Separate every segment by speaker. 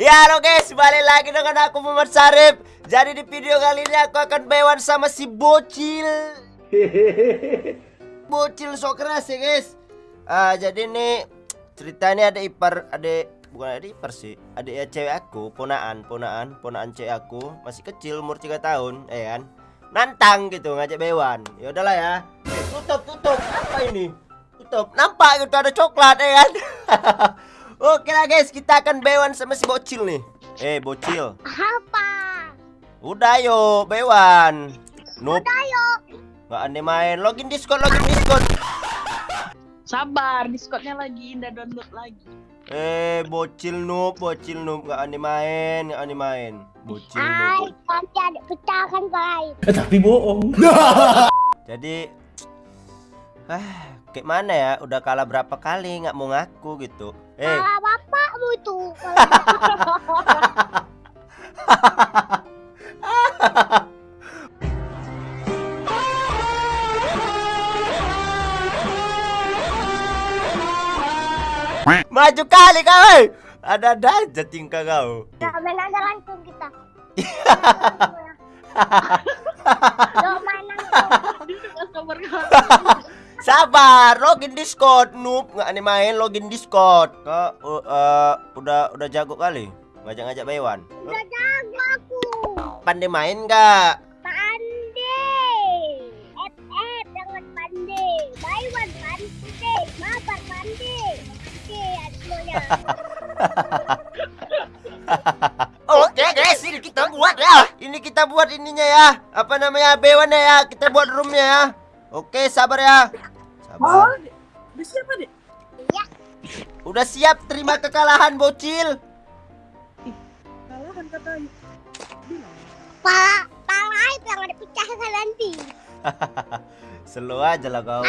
Speaker 1: Ya halo guys, balik lagi dengan aku Muhammad Sarip Jadi di video kali ini aku akan bewan sama si Bocil. Bocil sok keras ya guys. Ah, Jadi nih ceritanya ada ipar, ada bukan ada ipar sih. Ada ya cewek aku, ponaan, ponaan, ponaan cewek aku. Masih kecil, umur 3 tahun, ya kan? Nantang gitu, ngajak bewan Ya udahlah ya. Eh, Tutup, tutup, apa ini? Tutup, nampak gitu ada coklat ya kan Oke lah guys, kita akan bewan sama si bocil nih. Eh, bocil.
Speaker 2: Apa?
Speaker 1: Udah yuk, bewan. Noob.
Speaker 2: Udah yuk.
Speaker 1: Gak aneh main. Login Discord, login Discord.
Speaker 3: Sabar, Discordnya lagi, indah download lagi.
Speaker 1: Eh, bocil noob, bocil noob. Gak aneh main, gak aneh main. Bocil
Speaker 2: Ay,
Speaker 1: noob.
Speaker 2: nanti ada pecah kan guys.
Speaker 4: Eh, tapi bohong.
Speaker 1: Jadi, ah, kayak mana ya? Udah kalah berapa kali nggak mau ngaku gitu. Eh,
Speaker 2: Kalau bapakmu itu.
Speaker 1: maju kali kau. eh. Ada-ada aja tingkah kau.
Speaker 2: Langsung kita. Lo
Speaker 3: sabar
Speaker 1: login Discord, noob nggak aneh main login Discord. Kok uh, uh, udah udah jago kali ngajak-ngajak Baywan.
Speaker 2: Udah jago aku.
Speaker 1: Pandai main nggak?
Speaker 2: Pandai. Eh, eh, jangan pandai. Baiwan pandai. Mabar pandai. Oke, semuanya.
Speaker 1: Oke guys, ini kita buat ya. Ini kita buat ininya ya. Apa namanya Baywan ya? Kita buat roomnya ya. Oke, sabar ya. Sabar.
Speaker 3: Udah siapa deh?
Speaker 1: Udah siap terima kekalahan bocil.
Speaker 3: Kalahan katanya.
Speaker 2: Pala, pala itu yang ada pecahkan nanti.
Speaker 1: Slow aja lah kau.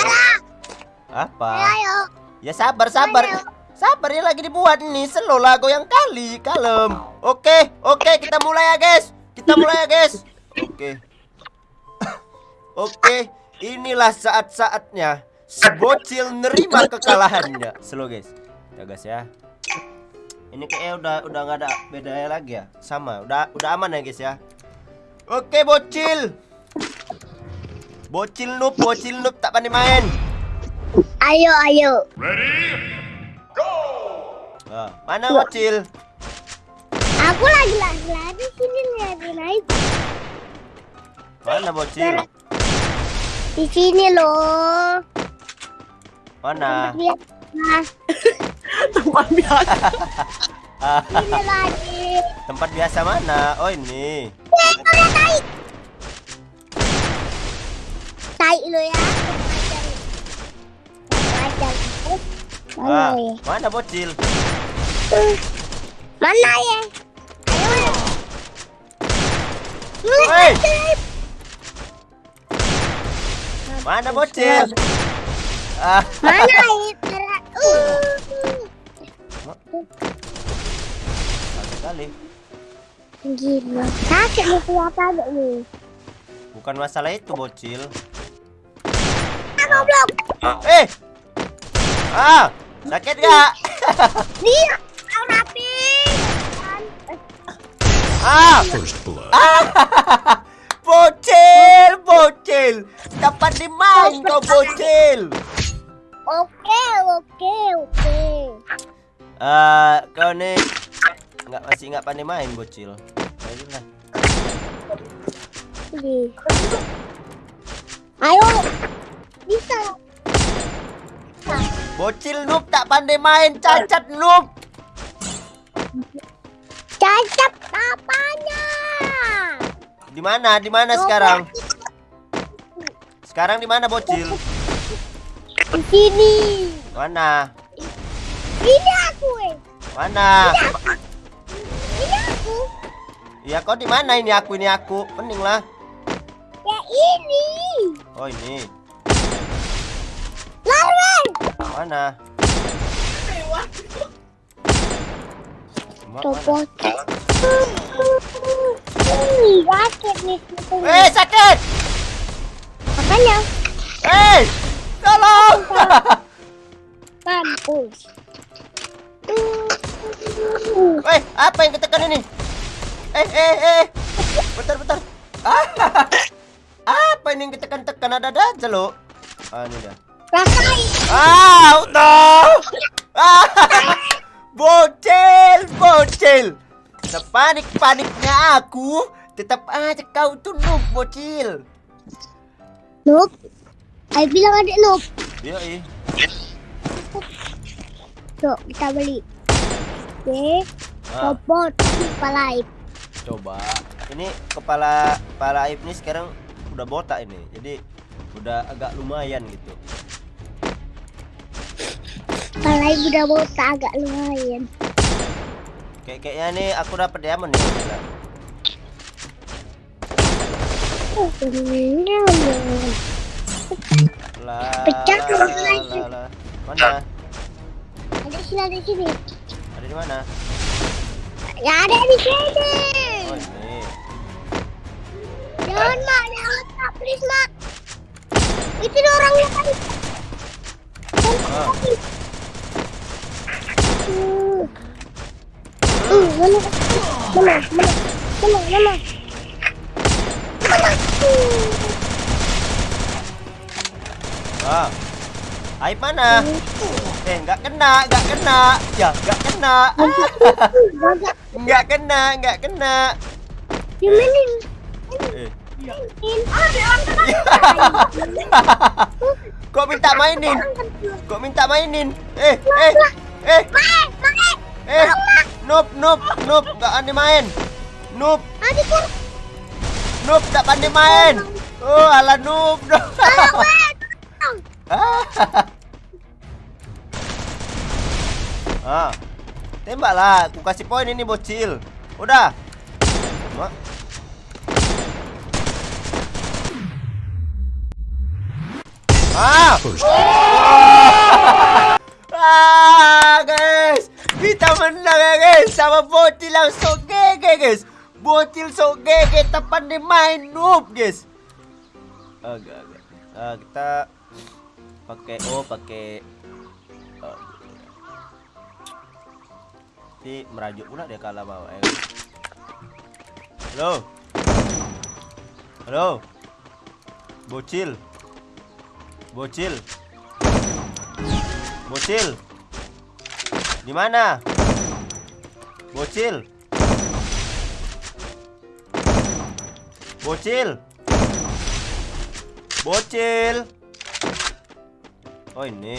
Speaker 1: Apa?
Speaker 2: Ayo.
Speaker 1: Ya sabar sabar.
Speaker 2: Ayo.
Speaker 1: Sabar ya lagi dibuat nih. Slow lah yang kali, kalem. Oke, oke kita mulai ya guys. Kita mulai ya guys. Oke. Oke, inilah saat-saatnya si bocil nerima kekalahannya. Slow guys. Ya guys ya. Ini kayaknya udah udah nggak ada bedanya lagi ya. Sama, udah udah aman ya guys ya. Oke, bocil. Bocil noob, bocil noob tak pandai main.
Speaker 2: Ayo, ayo.
Speaker 1: Ah, mana bocil?
Speaker 2: Aku lagi lagi lagi sini nih lagi naik.
Speaker 1: Mana bocil?
Speaker 2: Di sini loh.
Speaker 1: Mana?
Speaker 3: Teman biasa.
Speaker 2: Sini lagi.
Speaker 1: tempat biasa mana? Oh ini.
Speaker 2: Naik. Naik lo ya. Wajar. Mana
Speaker 1: Ah,
Speaker 2: ya?
Speaker 1: mana bocil?
Speaker 2: Mana ya? Ayo.
Speaker 1: Woi! Mana bocil? Ah,
Speaker 2: Mana? Uh.
Speaker 1: satu kali.
Speaker 2: Gila. Sakit nih ada nih?
Speaker 1: Bukan masalah itu bocil.
Speaker 2: Ah, goblok.
Speaker 1: Eh! Ah, sakit gak?
Speaker 2: Dia rapi.
Speaker 1: Ah!
Speaker 4: First blood.
Speaker 1: Bocil, bocil. Kapan dimain kau bocil?
Speaker 2: Oke, oke, oke.
Speaker 1: Eh, kau nih nggak masih nggak pandai main bocil. Ayolah.
Speaker 2: Ayo. Bisa.
Speaker 1: Bocil noob tak pandai main, cacat noob.
Speaker 2: Cacat apanya?
Speaker 1: Di mana? Di mana sekarang? Sekarang di mana bocil?
Speaker 2: Di sini.
Speaker 1: Mana?
Speaker 2: Ini aku, eh.
Speaker 1: Mana?
Speaker 2: Ini aku.
Speaker 1: Ya kau di mana ini aku ini aku? Pening lah.
Speaker 2: Ya ini.
Speaker 1: Oh ini.
Speaker 2: Larang.
Speaker 1: Mana? Ma- mana?
Speaker 2: Copot. Ih, sakit nih.
Speaker 1: Eh sakit!
Speaker 2: Makanya.
Speaker 1: Eh! Tolong!
Speaker 2: Mampus.
Speaker 1: Weh, apa yang ketekan ini? Eh, eh, eh. Bentar, bentar. Ah, apa ini yang ketekan-tekan ada aja lo? Ah, ini dah.
Speaker 2: Rasain.
Speaker 1: Ah, udah. Ah, bocil, bocil. Sepanik-paniknya aku, tetap aja kau noob, bocil.
Speaker 2: Noob. Ayo bilang adik noob.
Speaker 1: Iya, iya.
Speaker 2: Yuk, kita beli. Oke.
Speaker 1: Ah,
Speaker 2: Robot kepala aib.
Speaker 1: coba. Ini kepala kepala Aib ini sekarang udah botak ini. Jadi udah agak lumayan gitu.
Speaker 2: Kepala aib udah botak agak lumayan.
Speaker 1: Kayak kayaknya nih aku dapat diamond nih.
Speaker 2: Pecah lagi.
Speaker 1: Mana?
Speaker 2: Ada sini, ada sini.
Speaker 1: Ada di mana?
Speaker 2: Ya ada di sini.
Speaker 1: Oh, ini.
Speaker 2: Jangan mak, jangan mak, please mak. Itu orangnya tadi. Uh. Uh, mana? Mana? Mana? Mana? Mana?
Speaker 1: Ah. Aib mana? Eh, nggak kena, nggak kena. Ya, nggak kena. Nggak kena, nggak kena.
Speaker 2: Dimainin.
Speaker 1: Eh. Kok minta mainin? Kok minta mainin? Eh, eh, eh, eh. Noob, noob, noob, nggak pandai main.
Speaker 2: Kan.
Speaker 1: Noob, nggak pandai main. Oh, ala noob. ah. Tembaklah, aku kasih poin ini bocil. Udah. Ma- Ah. ah, guys. Kita menang ya, guys. Sama bocil yang sok gege, guys. Bocil sok gege tak pandai main noob, guys. Agak, agak. Ah, kita pakai oh, pakai oh. Merajuk pula dia kalah bawah ya. Halo. Halo. Bocil. Bocil. Bocil. Di mana? Bocil. Bocil. Bocil. Oh ini.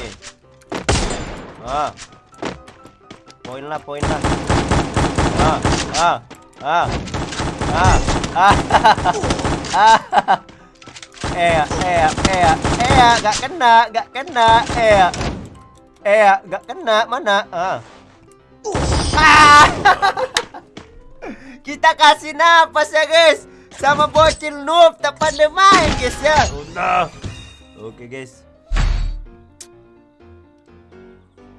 Speaker 1: Ah. Poin lah, poin lah. Ah, ah, ah. Ah, ah. ah. Eh, eh, eh, eh, gak kena, gak kena, eh. Eh, gak kena, mana? Ah. Ah. Kita kasih napas ya, guys. Sama bocil noob tak pandai guys ya. Udah. Oke, guys.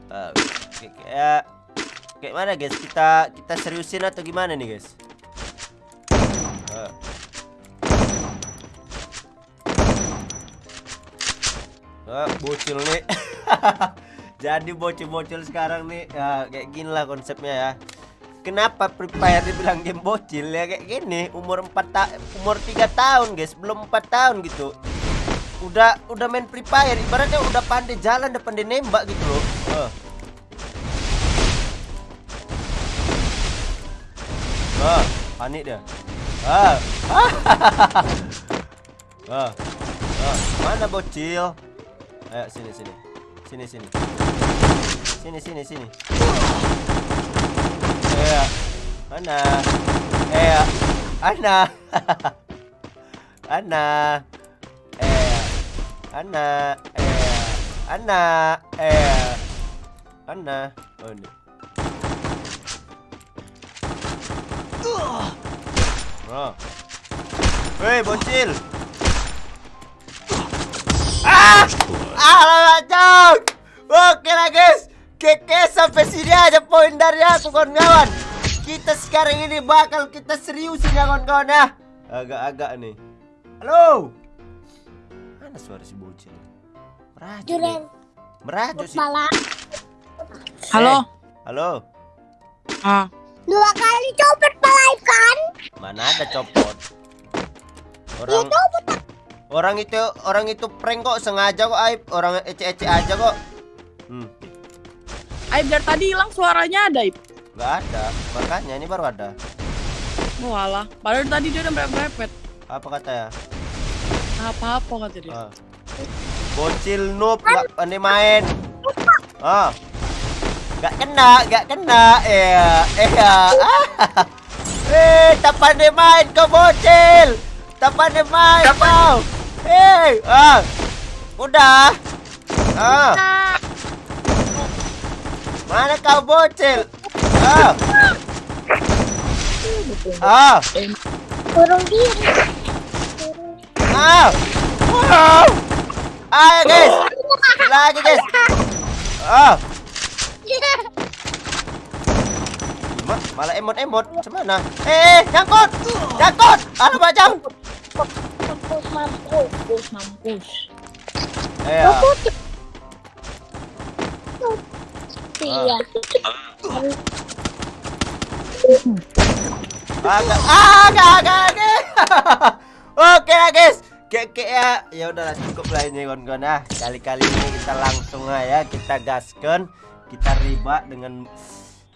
Speaker 1: Ah, Oke, kayak kayak mana, guys? Kita kita seriusin atau gimana nih, guys? Ah. Ah, bocil nih. Jadi bocil-bocil sekarang nih ya kayak gini lah konsepnya ya. Kenapa Free Fire dibilang game bocil? Ya kayak gini. Umur 4 ta umur 3 tahun guys. Belum 4 tahun gitu. Udah udah main Free Fire. Ibaratnya udah pandai jalan udah pandai nembak gitu loh. Ah. Ah, panik dia. Ah. ah. ah. mana bocil? Ayo sini sini. Sini sini. Sini sini sini mana eh ana ana eh ana eh ana eh ana oh ini Oh. Hei, bocil. Ah! Ah, cok. Oke lah, guys. Keke sampai sini aja poin dari aku kawan-kawan. Kita sekarang ini bakal kita seriusin ya kawan-kawan ya. Agak-agak nih. Halo. Mana suara si bocil? Merajuk. nih.
Speaker 2: Juren.
Speaker 1: Merajuk sih.
Speaker 2: Kepala.
Speaker 3: Halo,
Speaker 1: Eh, halo.
Speaker 3: Ah,
Speaker 2: Dua kali copot pala Aib kan?
Speaker 1: Mana ada copot?
Speaker 2: Ya
Speaker 1: Orang
Speaker 2: copot.
Speaker 1: orang itu orang itu prank kok sengaja kok Aib. Orang ece-ece aja kok. Hmm,
Speaker 3: Aib dari tadi hilang suaranya ada, Aib.
Speaker 1: Nggak ada. Makanya ini baru ada.
Speaker 3: Walah, padahal tadi dia udah merepet-merepet.
Speaker 1: Apa kata ya?
Speaker 3: Apa-apa kata dia.
Speaker 1: Ah. Bocil noob nggak pandai main. Ah. Gak kena, gak kena. Iya, iya. Ah. Eh, tak pandai main kau bocil. Tak pandai main kau. Eh, ah. Udah. Ah. Mana kau bocil? Ah. Ah.
Speaker 2: Turun diri.
Speaker 1: Ah. Wow. Ayo guys. Lagi guys. Ah. Ma malah emot-emot. Cemana? Eh, nyangkut. Nyangkut. Alah bajang.
Speaker 2: Mampus, mampus.
Speaker 3: Mampus, mampus.
Speaker 1: Eh,
Speaker 2: Iya.
Speaker 1: agak agak agak agak. Oke lah guys. Kayak kayak ya ya udahlah cukup lah ini kawan-kawan ah. Kali-kali ini kita langsung aja kita gaskan, kita riba dengan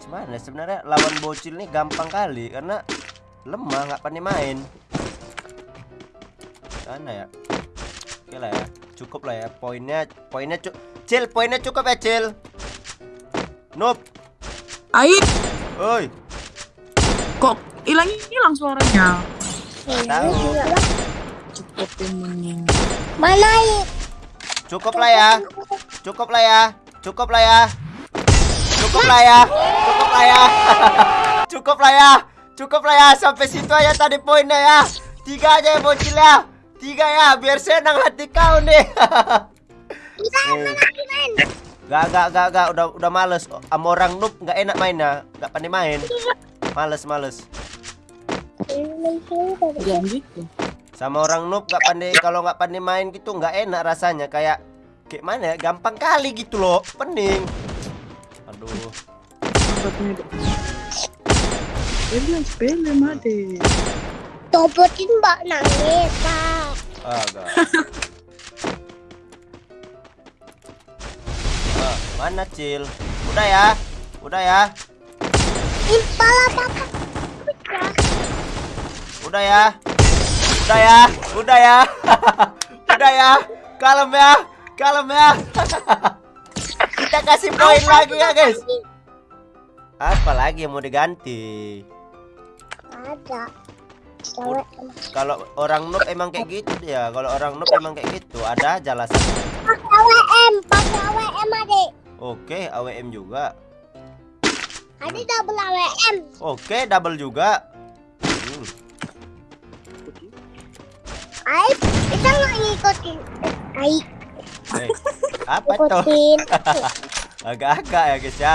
Speaker 1: Gimana sebenarnya lawan bocil nih gampang kali karena lemah nggak pandai main. Mana ya? Oke lah ya, cukup lah ya. Poinnya poinnya cu Cil, poinnya cukup ya Cil. Noob,
Speaker 3: Aib,
Speaker 1: oi.
Speaker 3: kok hilang hilang suaranya?
Speaker 1: Tahu.
Speaker 3: Cukup temennya.
Speaker 2: Mana?
Speaker 1: Cukup lah ya. Cukup lah ya. Cukup lah ya. Cukup lah ya. Cukup lah ya. Cukup lah ya. Cukup lah ya. Sampai situ aja tadi poinnya ya. Tiga aja ya bocil ya. Tiga ya. Biar senang hati kau nih.
Speaker 2: Bisa
Speaker 1: Eh. Gak, gak, gak, gak. Udah, udah males. Sama orang noob nggak enak mainnya. Nggak pandai main. Males, males. Sama orang noob nggak pandai. Kalau nggak pandai main gitu nggak enak rasanya. Kayak kayak mana ya? Gampang kali gitu loh. Pening. Aduh.
Speaker 3: Made.
Speaker 2: Copotin mbak nangis, Pak.
Speaker 1: Agak. Ah, mana Cil? Udah ya. Udah ya. Udah ya. Udah ya. Udah ya. Udah ya. Kalem ya. Kalem ya. Kita kasih poin lagi ya, guys. Apa lagi yang mau diganti?
Speaker 2: Ada.
Speaker 1: Kalau orang noob emang kayak gitu dia. Kalau orang noob emang kayak gitu. Ada aja alasannya.
Speaker 2: Pakai WM, pakai WM adik.
Speaker 1: Oke, AWM juga.
Speaker 2: Ada double AWM.
Speaker 1: Oke, double juga. Hmm.
Speaker 2: Kita nggak ngikutin. Aib,
Speaker 1: Eh, apa tuh? Agak-agak ya guys ya.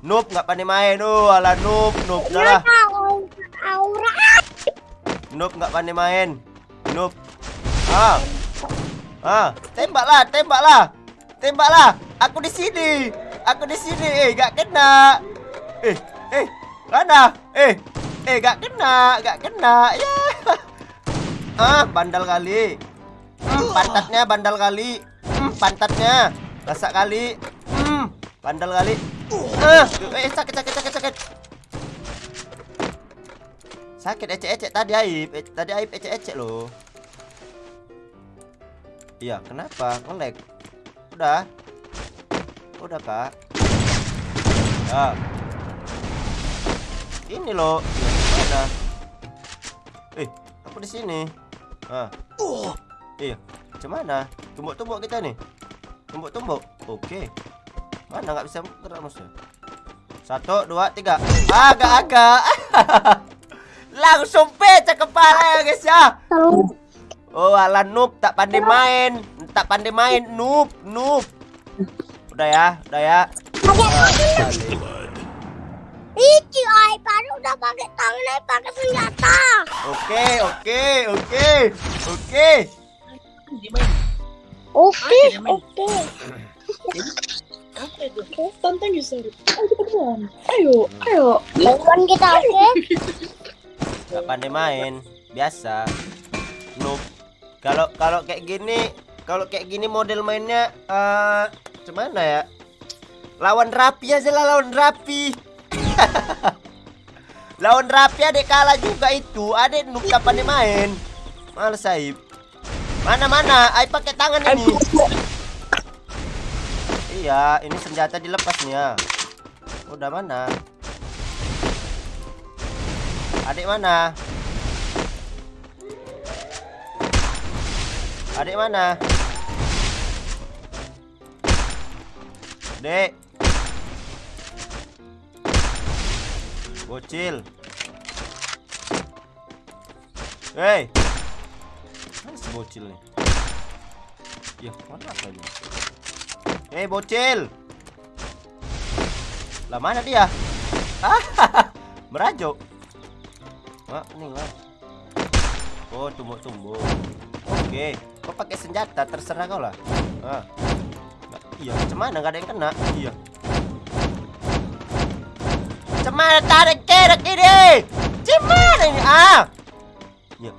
Speaker 1: Noob nggak pandai main. Oh, ala noob, noob dah lah.
Speaker 2: Tahu aura.
Speaker 1: Noob nggak pandai main. Noob. Ah. Ah, tembaklah, tembaklah. Tembaklah. Aku di sini. Aku di sini. Eh, nggak kena. Eh, eh, mana? Eh, eh, nggak kena, nggak kena. Ya. Ah, bandal kali. Hmm, pantatnya bandal kali. Hmm, pantatnya. Rasa kali. Hmm, bandal kali. Ah, eh sakit sakit sakit sakit. Sakit ecek-ecek tadi Aib. Eh, tadi Aib ecek-ecek loh. Iya, kenapa? Ngelag. Udah. Udah, Kak. Ya. Ini loh. Mana? Eh, aku di sini. Ah. Iya. Cuman Tumbuk-tumbuk kita nih. Tumbuk-tumbuk. Oke. Mana nggak bisa gerak musuh? Satu, dua, tiga. Agak-agak. Langsung pecah kepala ya guys ya. Oh ala noob tak pandai main Tak pandai main noob Noob Udah ya Udah ya.
Speaker 2: Iki Aib, baru udah pakai tangan, pakai senjata.
Speaker 1: Oke oke oke Oke
Speaker 2: Oke, oke.
Speaker 3: Apa itu? Tantang ya, Sarip. Ayo. Ayo, ayo.
Speaker 2: Telepon kita oke?
Speaker 1: Gak pandai main, biasa. Noob. Kalau kalau kayak gini, kalau kayak gini model mainnya eh gimana ya? Lawan rapi aja lah lawan rapi. lawan rapi adek kalah juga itu. Adek gak pandai main. Males Aib. Mana mana? Aib pakai tangan ini. Iya, ini senjata dilepas nih ya. Udah mana? Adik mana? Adik mana? Dek. Bocil. Hei. Mana si bocil nih? Ya, mana ini? Hei, bocil. Lah mana dia? Ah, merajuk. Mak, ini lah. Oh, tumbuh-tumbuh. Oke, kau pakai senjata terserah kau lah. Ah. Iya, cuman nggak ada yang kena. Iya. Cuman tarik kerek ini. Gimana ini? Ah. Iya.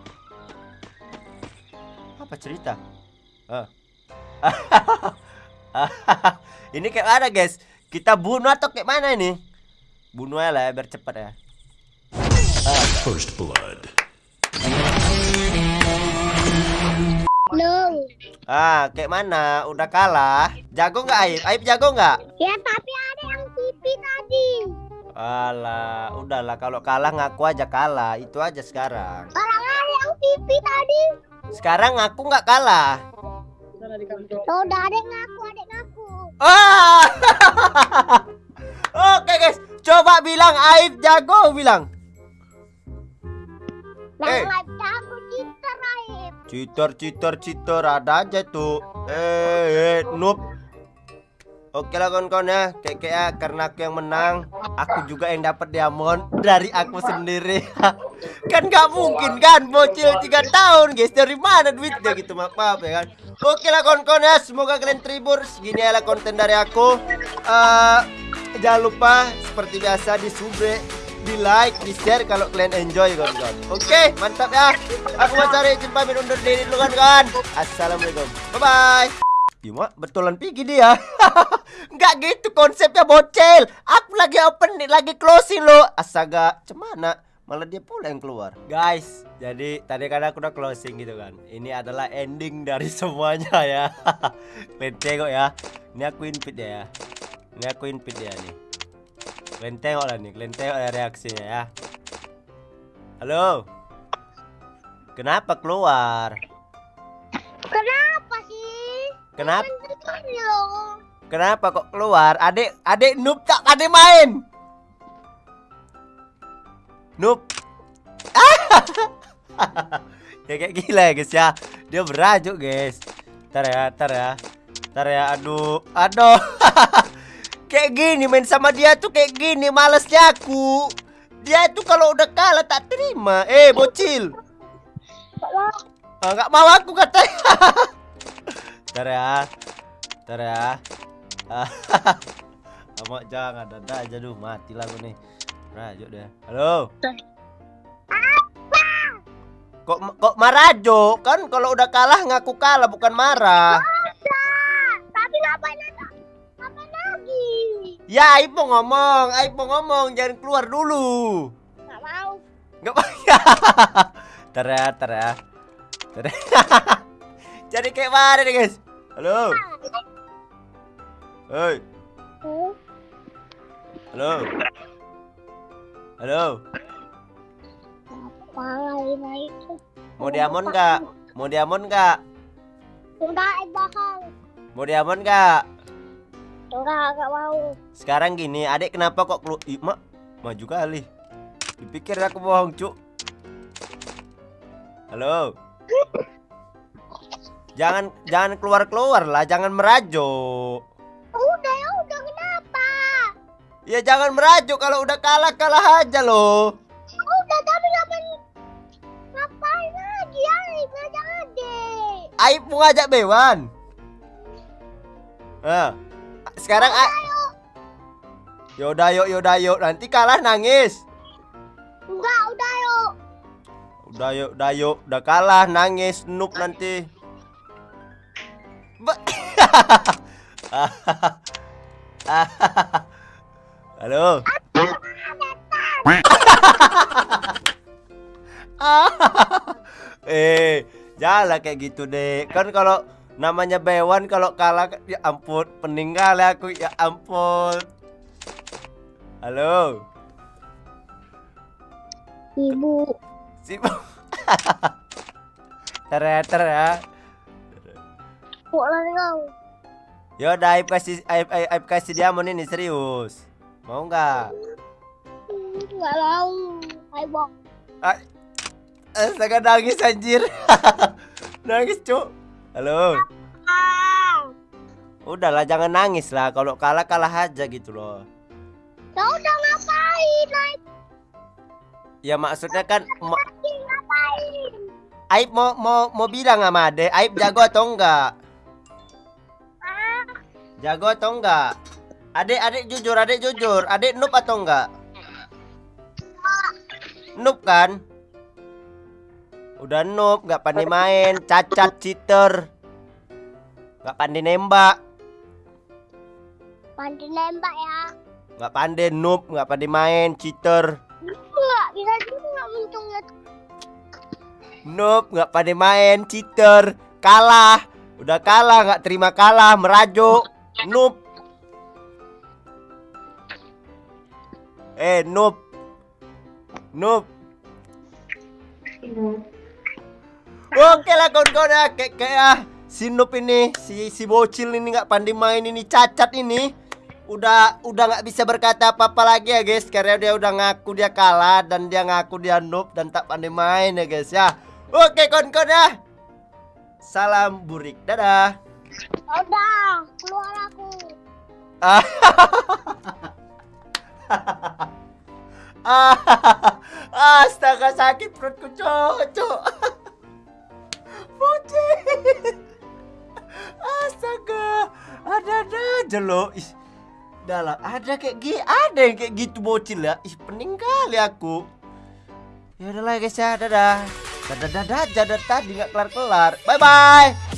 Speaker 1: Apa cerita? Ah. ini kayak mana guys? Kita bunuh atau kayak mana ini? Bunuh aja lah ya, biar cepat ya.
Speaker 4: First blood.
Speaker 2: No.
Speaker 1: Ah, kayak mana? Udah kalah. Jago nggak Aib? Aib jago nggak?
Speaker 2: Ya tapi ada yang pipi tadi.
Speaker 1: Alah, udahlah kalau kalah ngaku aja kalah. Itu aja sekarang.
Speaker 2: Orang ada yang pipi tadi.
Speaker 1: Sekarang ngaku nggak kalah.
Speaker 2: Oh, udah ada ngaku, ada ngaku.
Speaker 1: Ah! Oke guys, coba bilang Aib jago bilang. Eh. Cheater, cheater, cheater ada aja tuh. Eh, eh noob. Oke lah kawan-kawan ya, kayak kayak karena aku yang menang, aku juga yang dapat diamond dari aku sendiri. kan nggak mungkin kan, bocil 3 tahun guys, dari mana duitnya gitu maaf, maaf ya kan. Oke lah kawan-kawan ya, semoga kalian terhibur. Segini adalah konten dari aku. Eh, jangan lupa seperti biasa di sube, di like, di share kalau kalian enjoy kawan-kawan. Oke, mantap ya. Aku mau cari izin pamit undur diri dulu kan. Assalamualaikum. Bye bye. Cuma betulan pigi dia. Enggak gitu konsepnya bocil. Aku lagi open lagi closing lo. Astaga, cemana? Malah dia pula yang keluar. Guys, jadi tadi kan aku udah closing gitu kan. Ini adalah ending dari semuanya ya. Kalian tengok ya. Ini aku invite ya. Ini aku invite ya nih. Kalian tengok lah nih, kalian tengok ya reaksinya ya. Halo. Kenapa keluar?
Speaker 2: Kenapa sih?
Speaker 1: Kenapa? Kenapa kok keluar? Adik, adik noob tak ada main. Noob. ya kayak gila ya guys ya. Dia berajuk guys. Ntar ya, ntar ya. Ntar ya, aduh, aduh. kayak gini main sama dia tuh kayak gini malesnya aku. Dia tuh kalau udah kalah tak terima. Eh, bocil. Ah, nggak mau aku katanya. Ntar ya. Ntar ya. Jangan ada aja duh mati lah gue nih. Rajo deh. Halo. Kok kok marajo? Kan kalau udah kalah ngaku kalah bukan marah.
Speaker 2: Tapi ngapain?
Speaker 1: Ya, mau ngomong, mau ngomong, jangan keluar dulu.
Speaker 2: Nggak mau.
Speaker 1: Ya, ntar ya. Ntar ya. Jadi kayak mana nih guys? Halo. Hei, halo. Halo.
Speaker 2: Apa lagi naik?
Speaker 1: Mau diamond nggak? Mau diamond nggak?
Speaker 2: Enggak, bakal.
Speaker 1: Mau diamond nggak?
Speaker 2: Enggak, enggak mau.
Speaker 1: Sekarang gini, adik kenapa kok keluar? Ih, mak, maju kali. Dipikir aku bohong, cuk. Halo. Jangan jangan keluar-keluar lah, jangan merajuk.
Speaker 2: Udah ya, udah kenapa?
Speaker 1: Ya jangan merajuk kalau udah kalah kalah aja loh.
Speaker 2: Udah, tapi ngapain? Ngapain lagi? Ayo, ngajak adik.
Speaker 1: Aib mau ngajak Bewan. Ah, sekarang ah. Yaudah yuk, yaudah yuk. Nanti kalah nangis.
Speaker 2: Enggak, udah yuk.
Speaker 1: Udah yuk, udah yuk. Udah kalah nangis noob nanti. Halo. eh, janganlah kayak gitu deh. Kan kalau namanya Bewan kalau kalah ya ampun, peninggal ya aku ya ampun. Halo.
Speaker 2: Ibu.
Speaker 1: Sibuk. Ter ya.
Speaker 2: Lari kau?
Speaker 1: Yaudah, Aib kasih Aib, Aib, Aib kasih diamond ini serius. Mau nggak?
Speaker 2: Enggak mau. Bang.
Speaker 1: Astaga nangis anjir. nangis, Cuk. Halo.
Speaker 2: Ah.
Speaker 1: Udahlah jangan nangis lah. Kalau kalah kalah aja gitu loh.
Speaker 2: Kau udah ngapain? Naik
Speaker 1: Ya maksudnya kan ma-
Speaker 2: lagi ngapain?
Speaker 1: Aib mau mau mau bilang sama Ade, Aib jago atau enggak?
Speaker 2: Ah,
Speaker 1: Jago atau enggak? Adek, adek jujur, adek jujur. Adek noob atau enggak? Noob kan? Udah noob, nggak pandai main, cacat, cheater. Nggak pandai nembak,
Speaker 2: pandai nembak ya.
Speaker 1: nggak pandai noob, nggak pandai main, cheater.
Speaker 2: Enggak, bisa juga untungnya.
Speaker 1: Noob, nggak pandai main, cheater. Kalah. Udah kalah, nggak terima kalah, merajuk. Noob. Eh, noob. Noob. Oke lah kawan-kawan ya kayak kayak si noob ini si si bocil ini nggak pandai main ini cacat ini. Udah udah nggak bisa berkata apa-apa lagi ya guys. Karena dia udah ngaku dia kalah dan dia ngaku dia noob dan tak pandai main ya guys ya. Oke kawan-kawan ya. Salam burik. Dadah.
Speaker 2: Udah, keluar aku.
Speaker 1: Astaga sakit perutku cocok Bocil Astaga Ada-ada aja loh. Ih, Dah lah ada kayak gini Ada yang kayak gitu bocil ya Ih pening kali aku. Ya udahlah guys ya Dadah. Dadah dadah dadah. Tadi nggak kelar-kelar. Bye bye